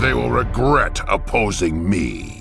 They will regret opposing me.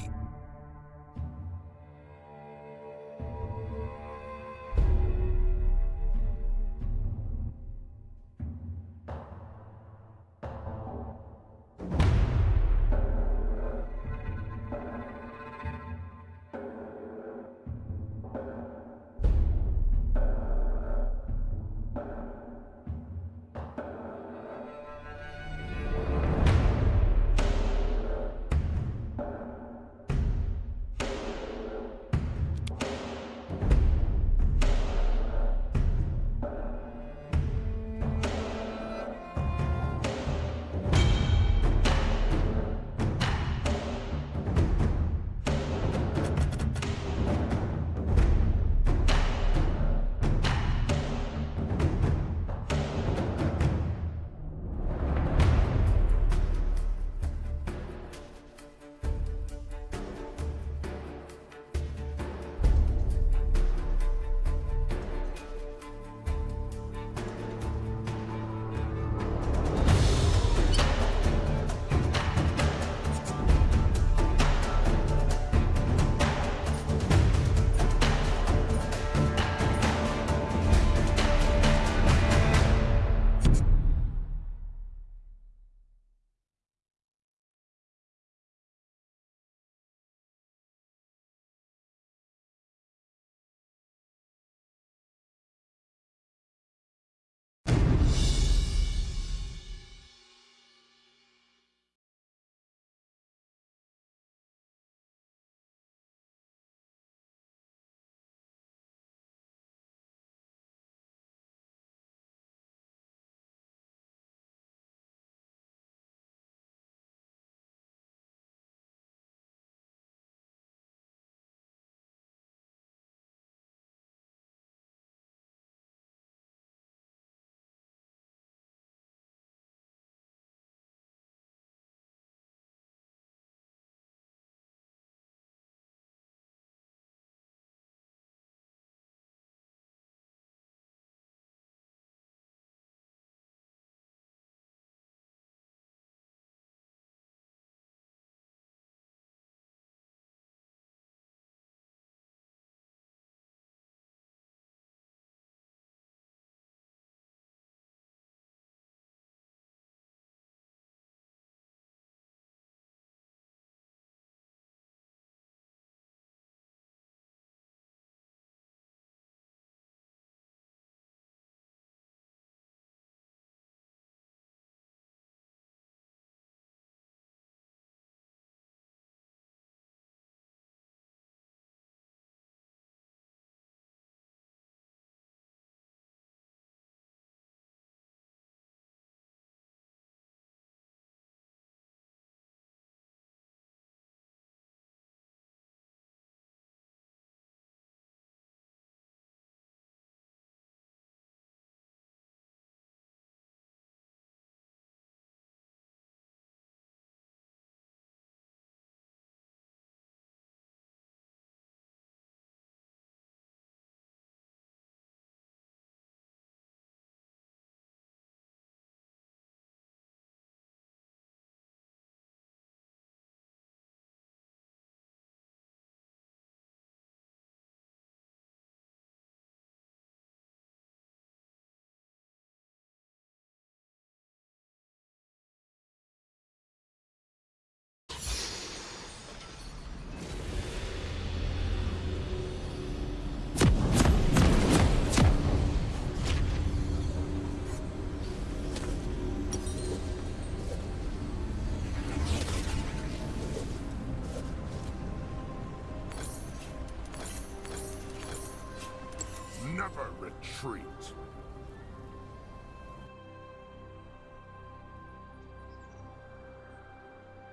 Retreat.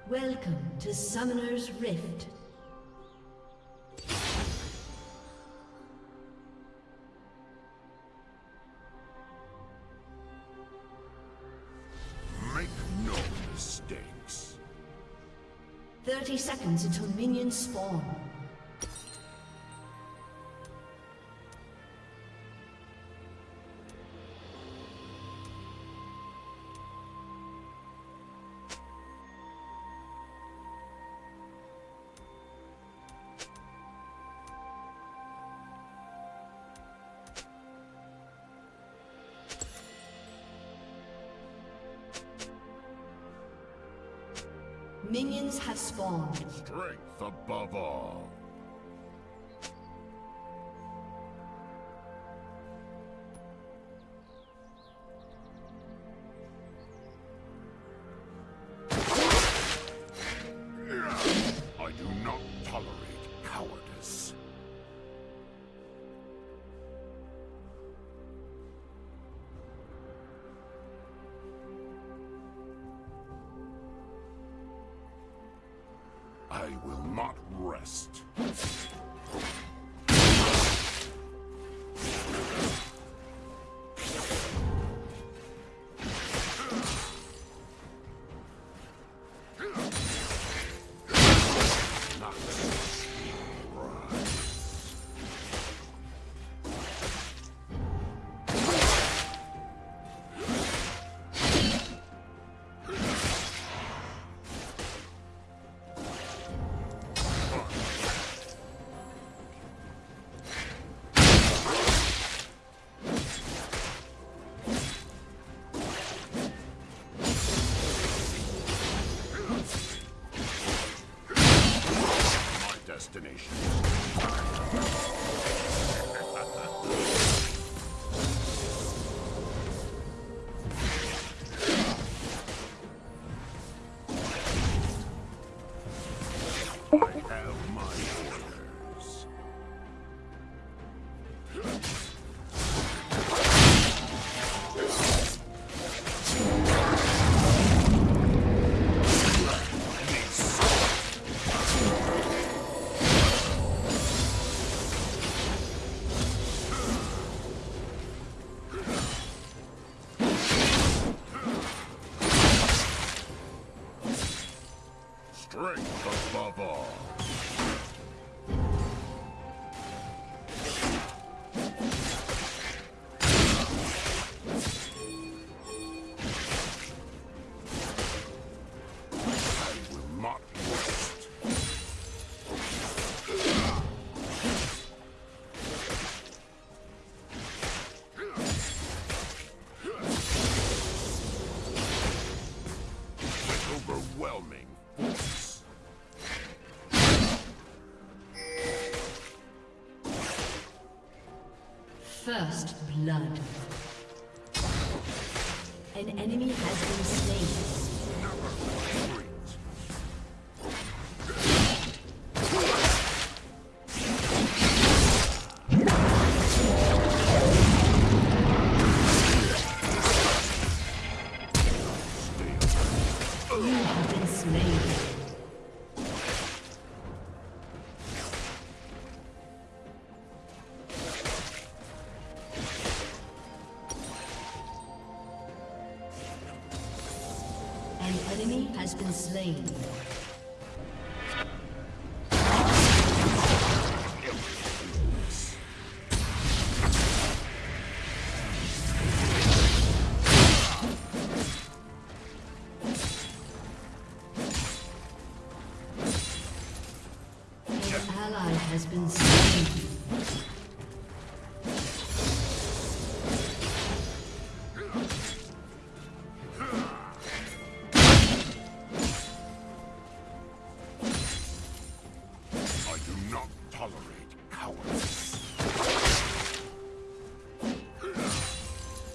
Welcome to Summoner's Rift. Make no mistakes. 30 seconds until minions spawn. Minions have spawned. Strength above all. First blood. An enemy has been slain.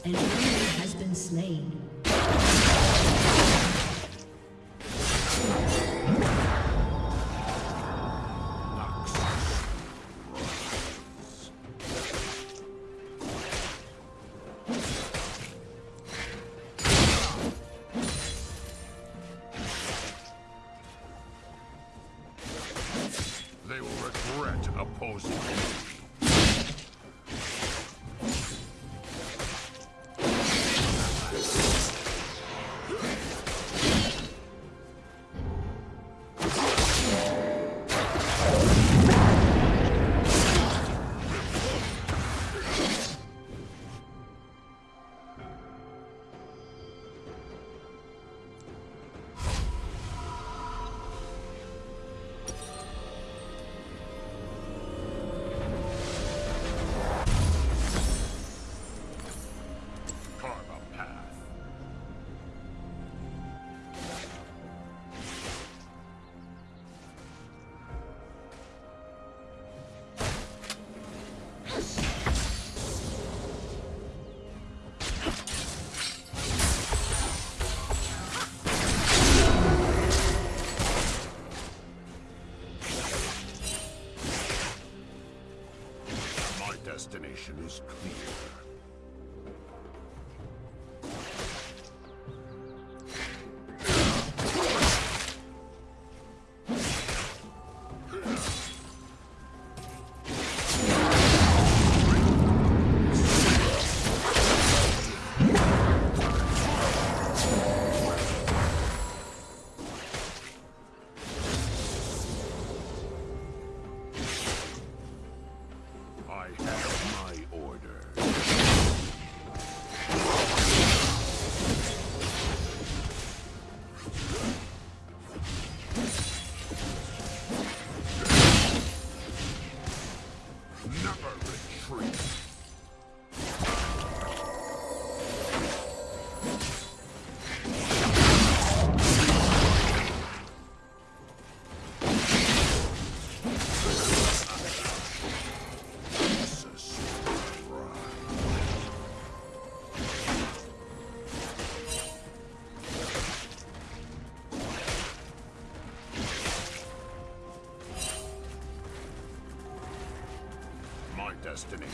An enemy has been slain. destination is clear. destiny.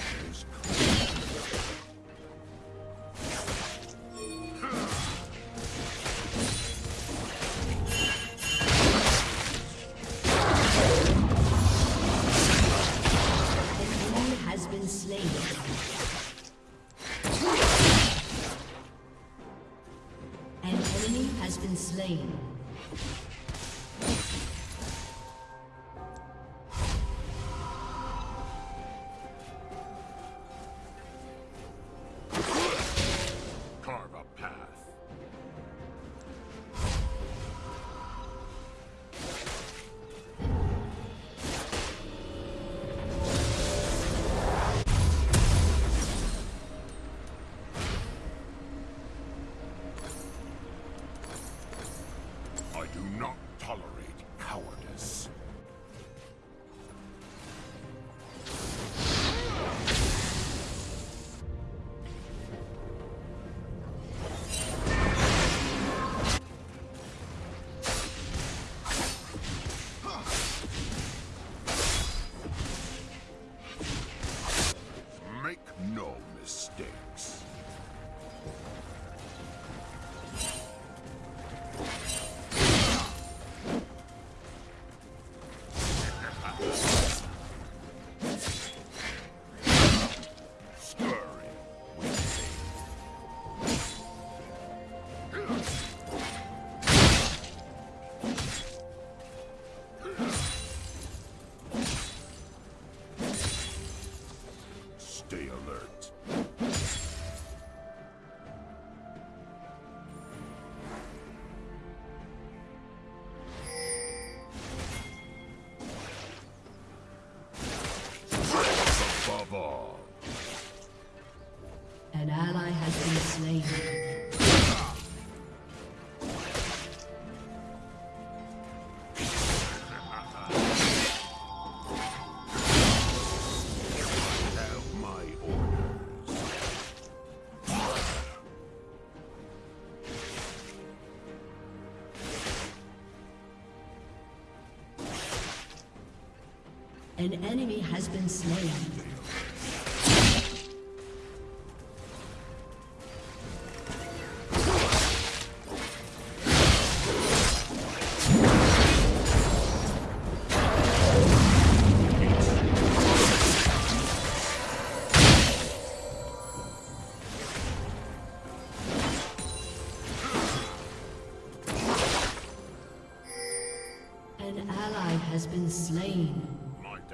An enemy has been slain.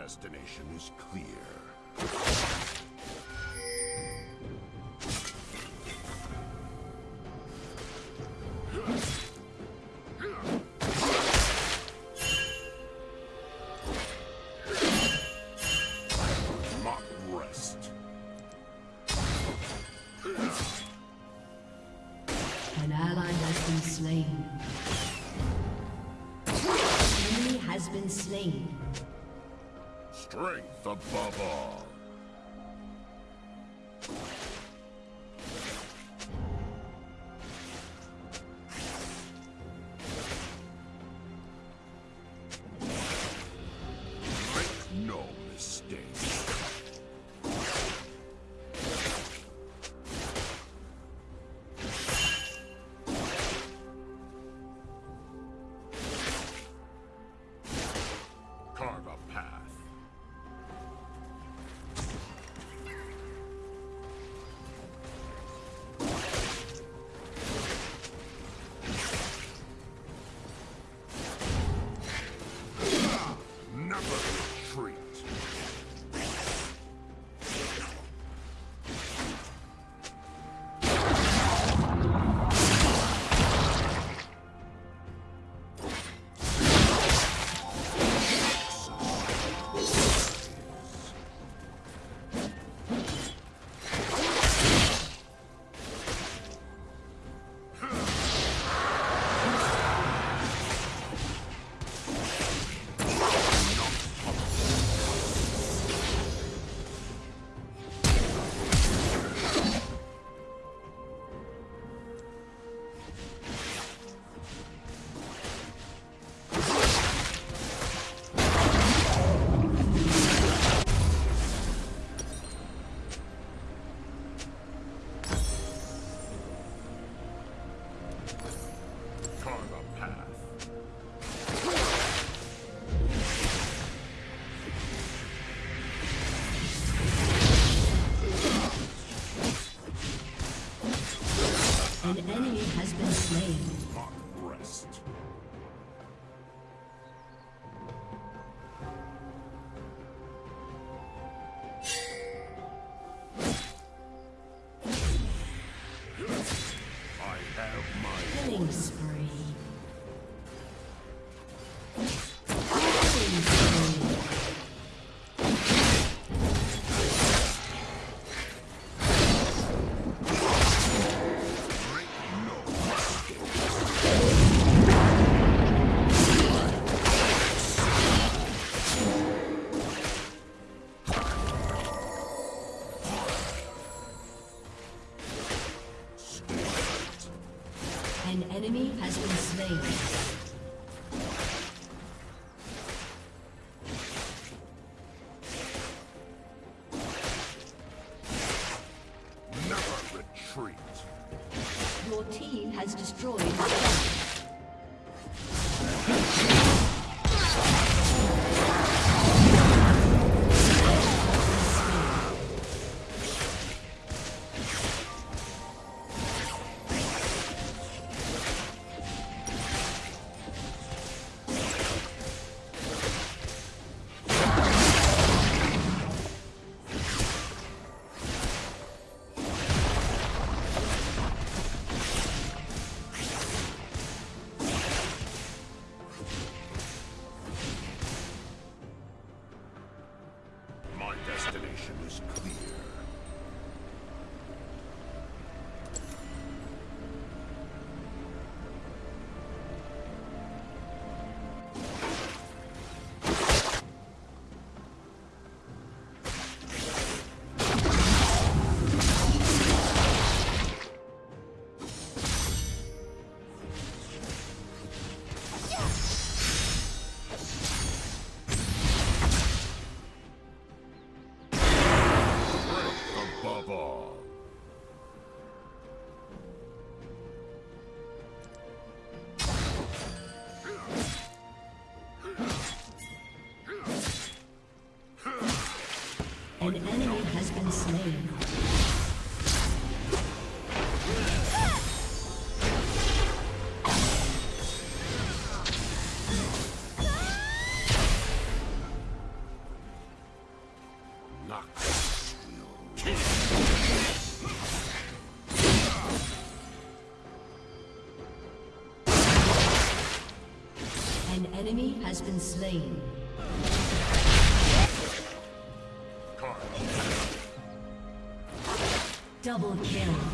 destination is clear. slain. Enemy has been slain. Strength above all. Has been slain. Double kill.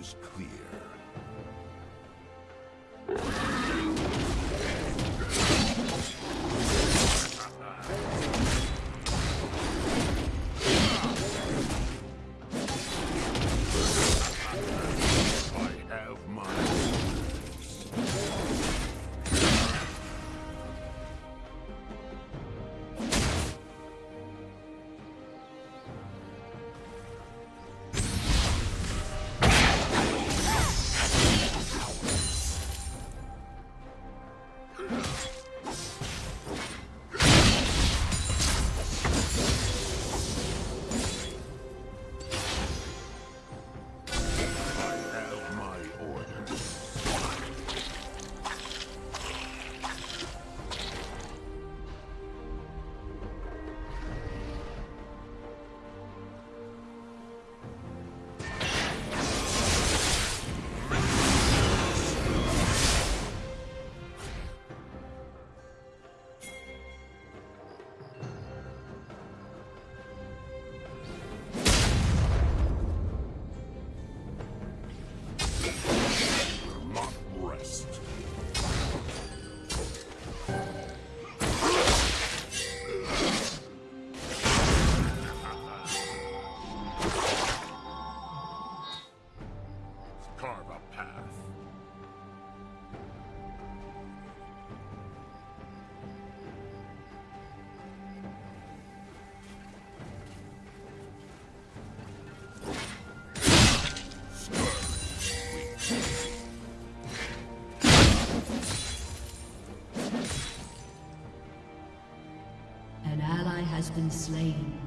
Is been slain.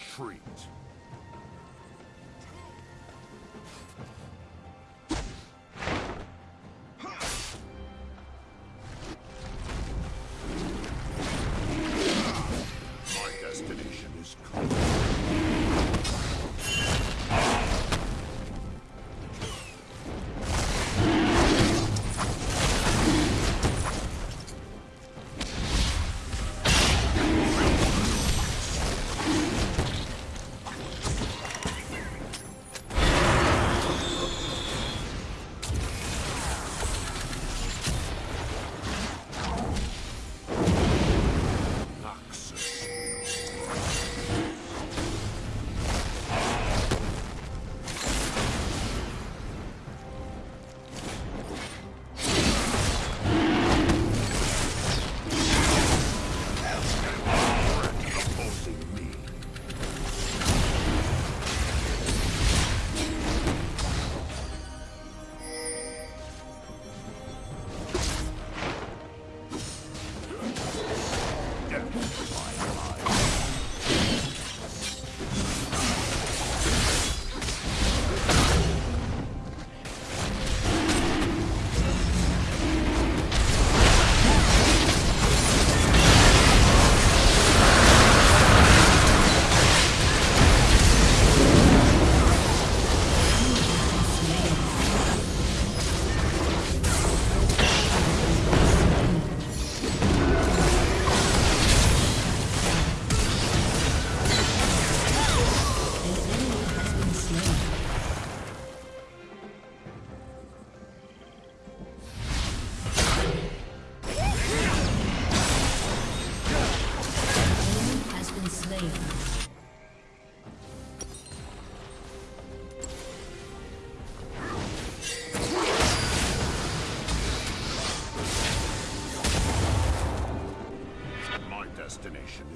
Never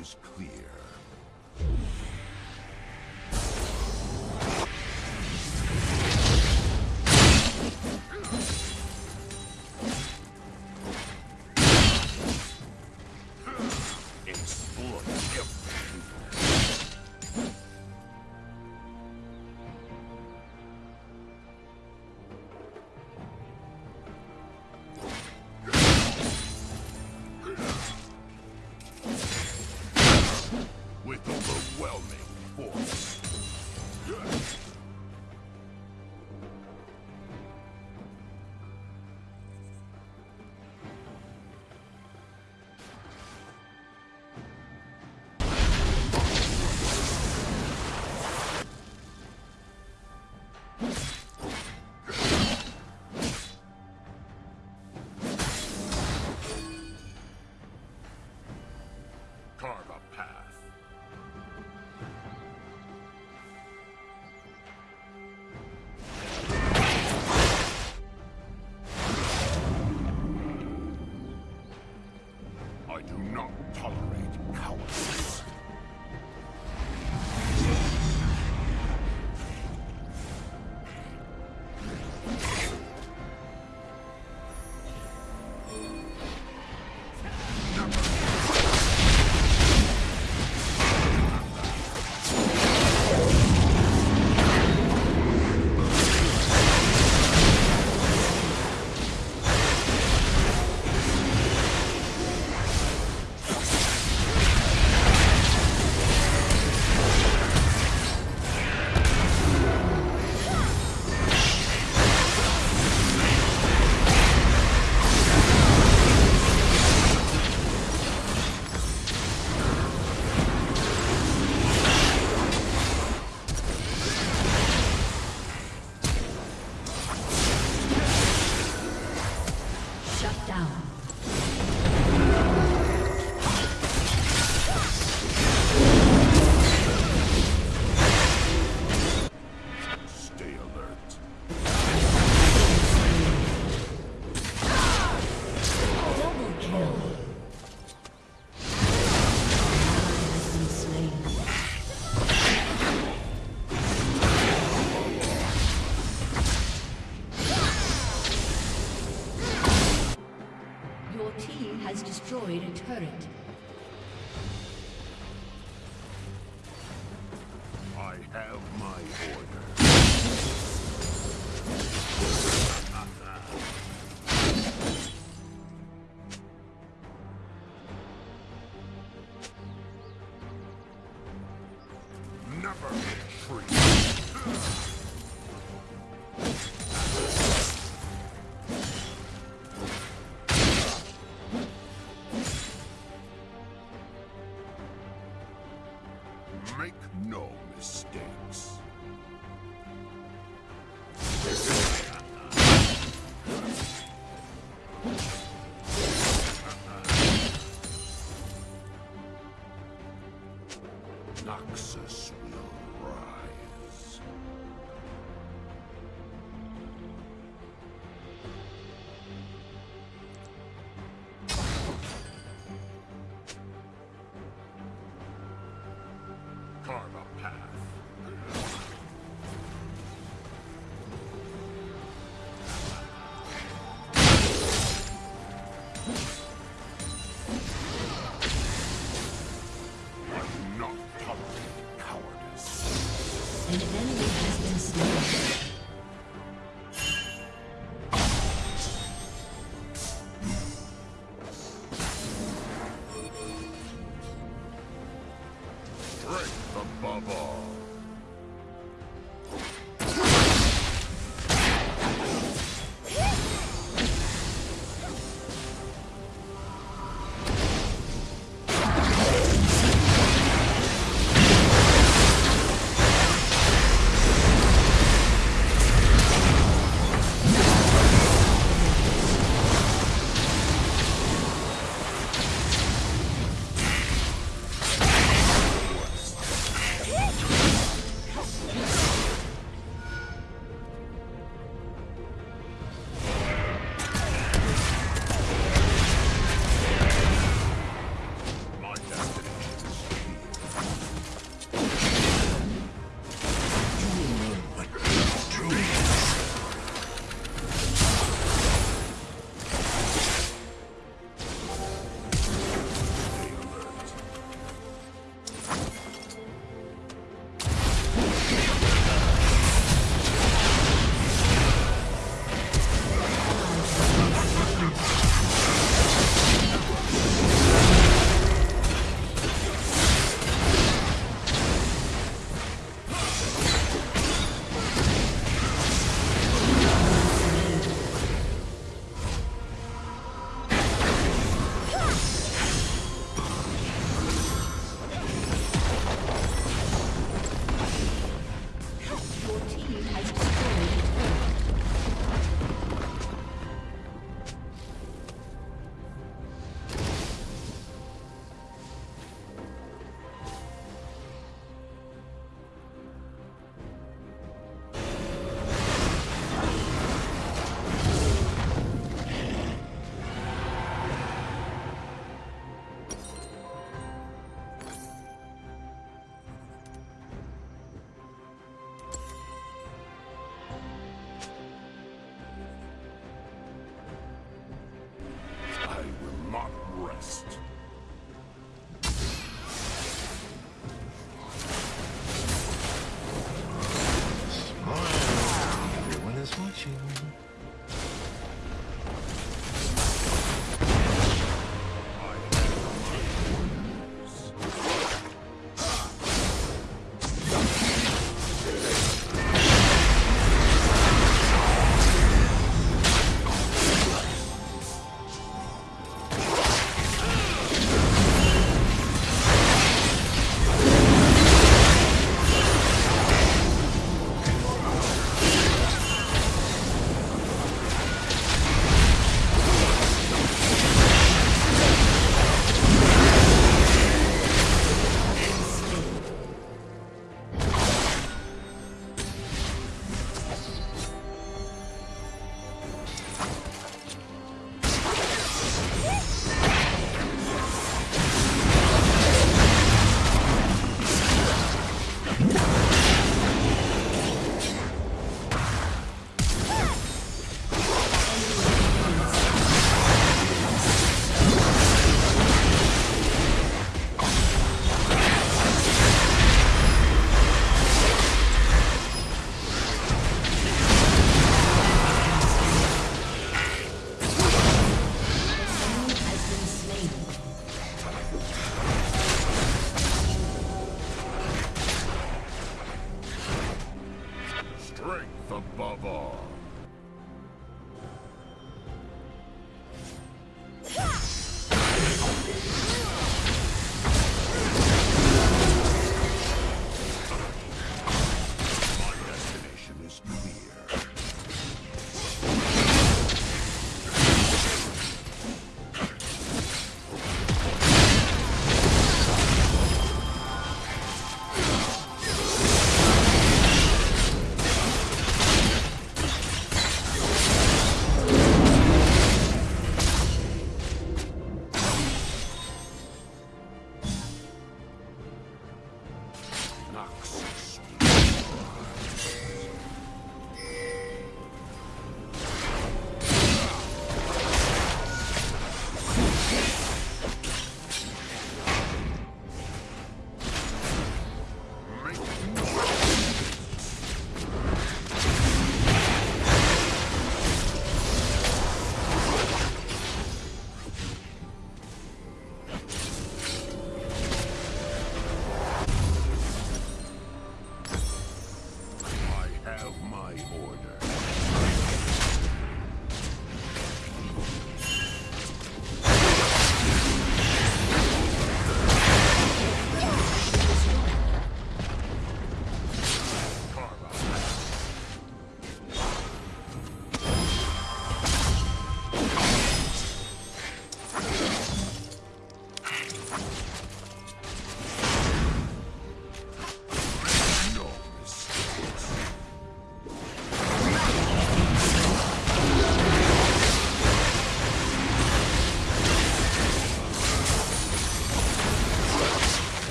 is clear. Turret. Noxus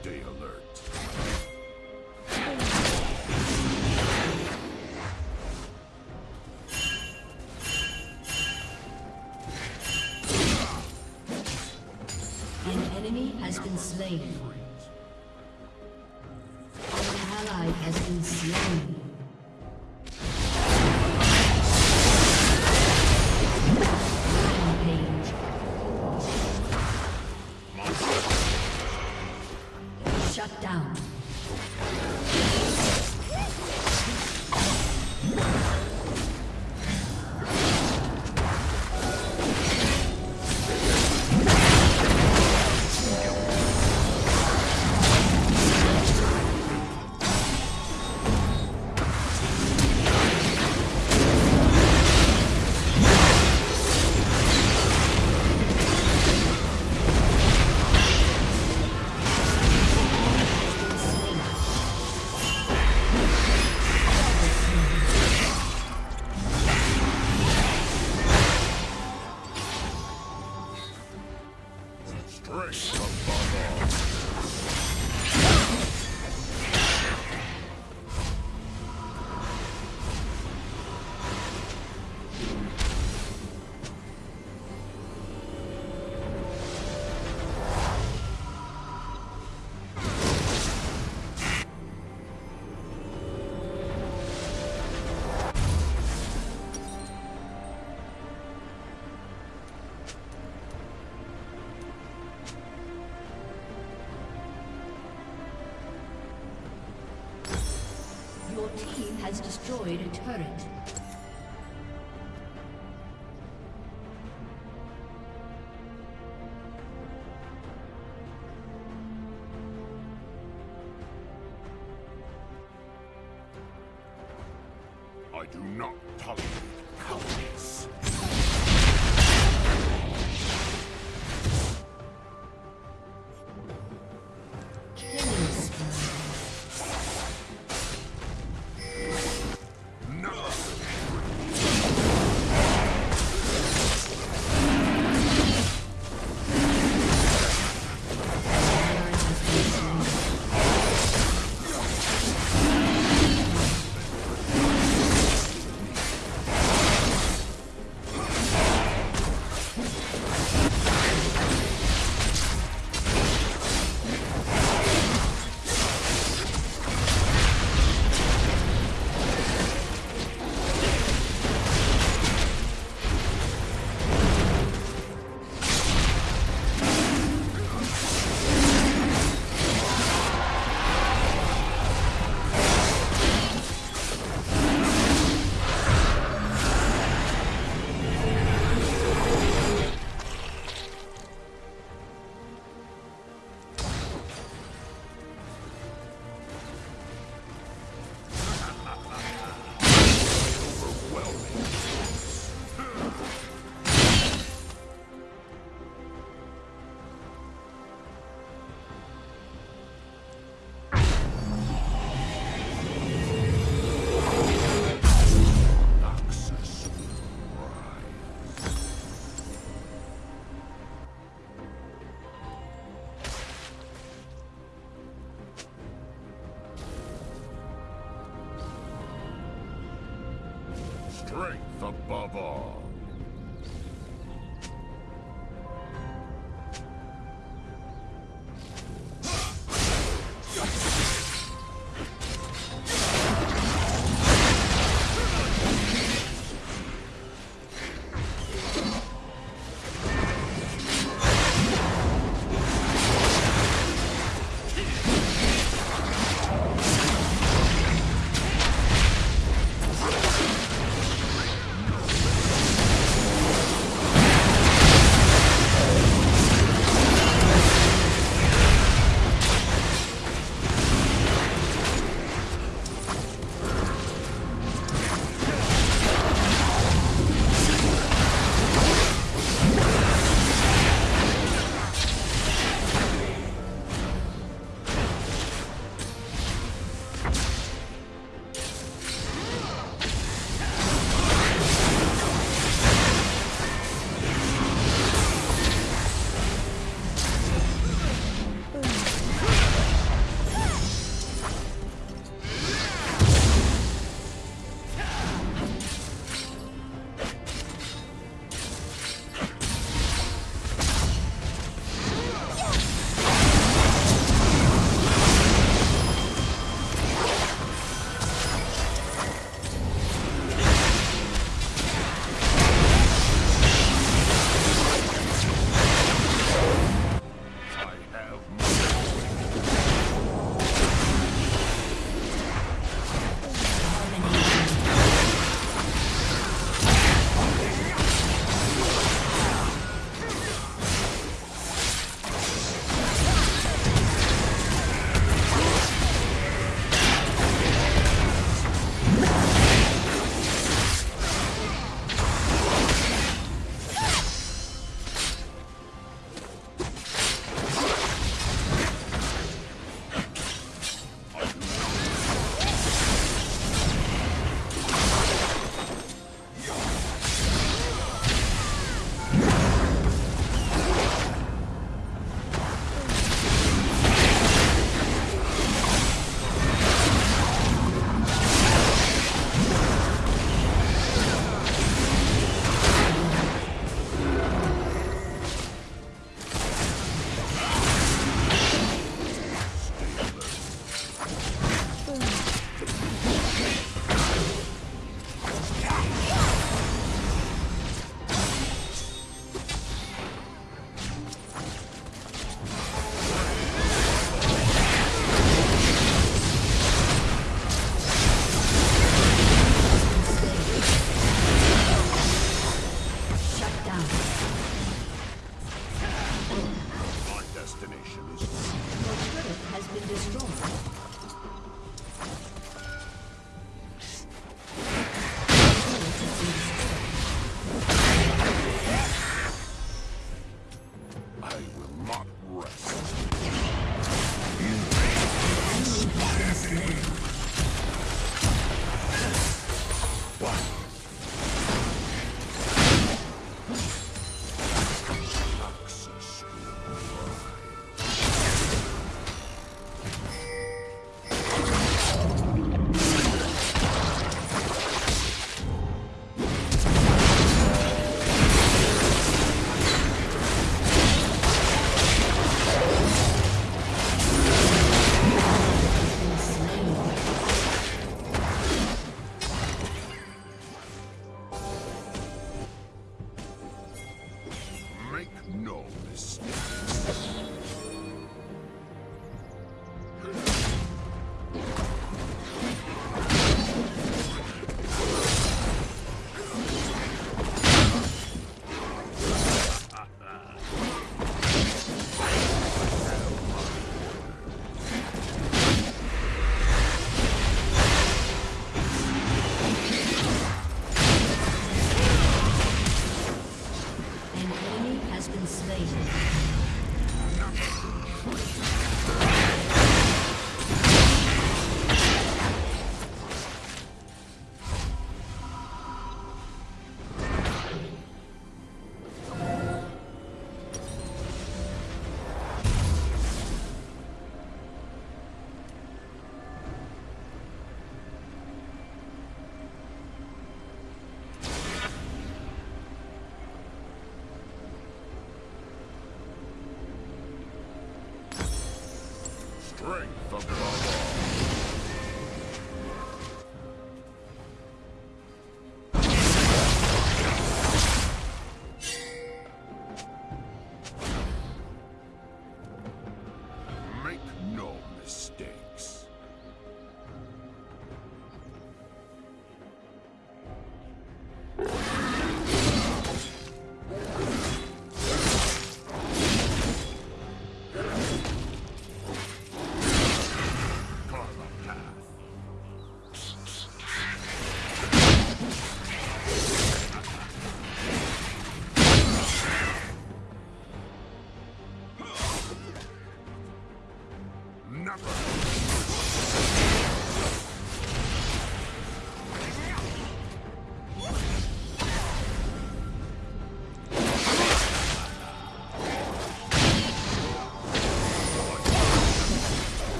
Stay alert. An enemy has been slain. Team has destroyed a turret.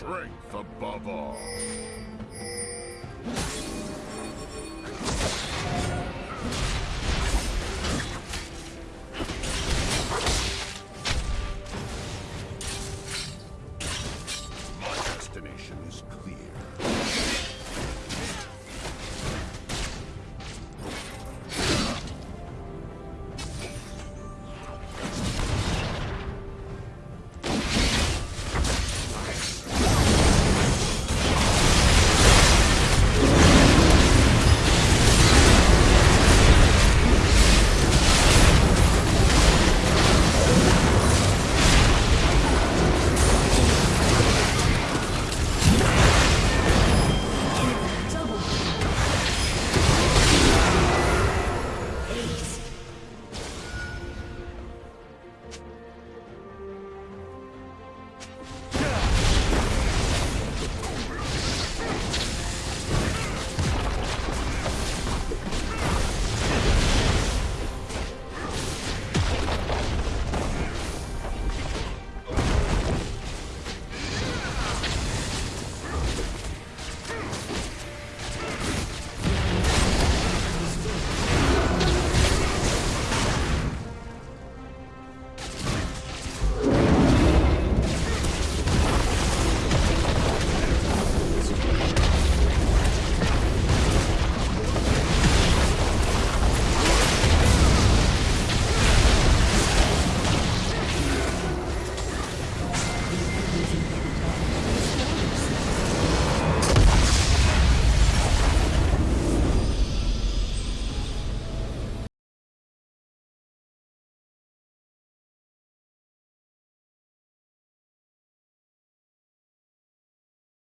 strength above all.